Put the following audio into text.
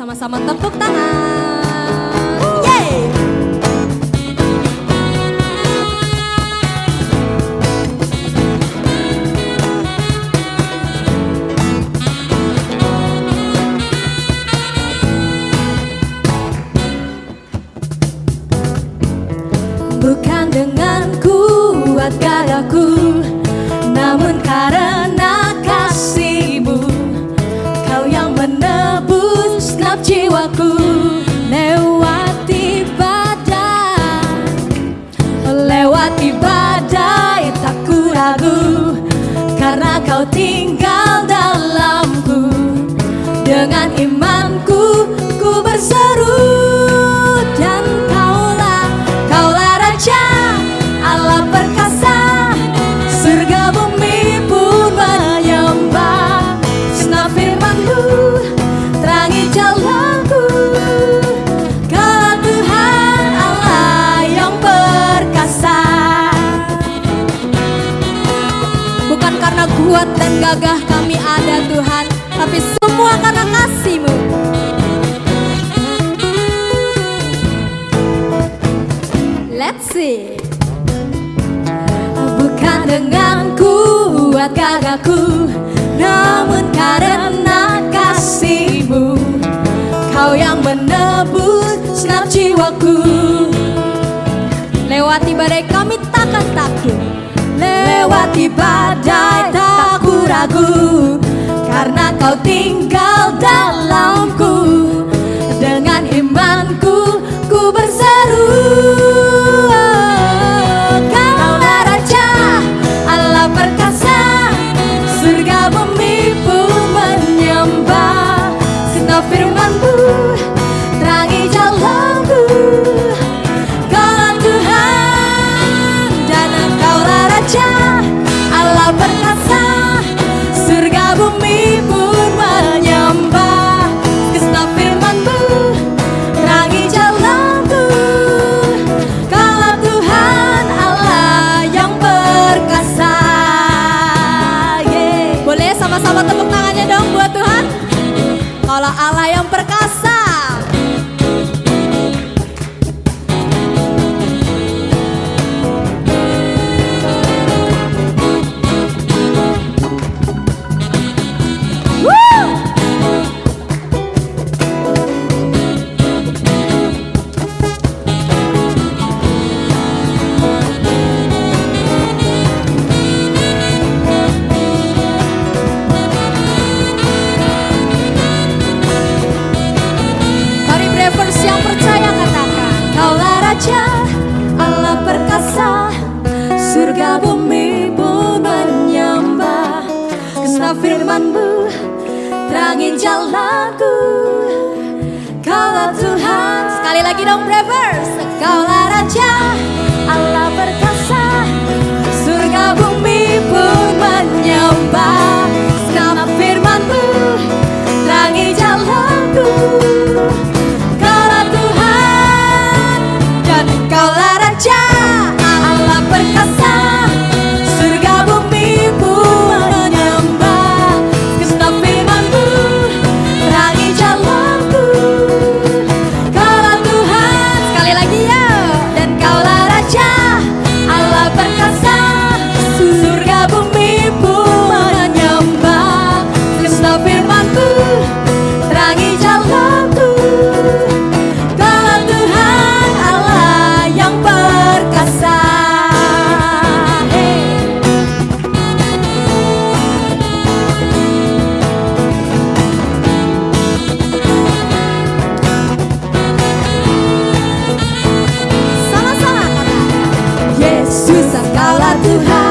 sama-sama tepuk tangan. Yeay! Bukan dengan kuat gagaku Namun genap jiwaku Lewati badai Lewati badai tak ku ragu. Karena kau tinggal kuat dan gagah kami ada Tuhan. Tapi semua karena kasih-Mu. Let's see. Bukan dengan kuat gagahku Namun karena kasih-Mu. Kau yang menebus senap jiwaku. Lewati badai kami takkan takut. Lewati badai tinggal dalamku Allah yang perkasa Terangin jalanku Kaulah Tuhan. Sekali lagi dong Bravers Kaulah Susah kalah Tuhan.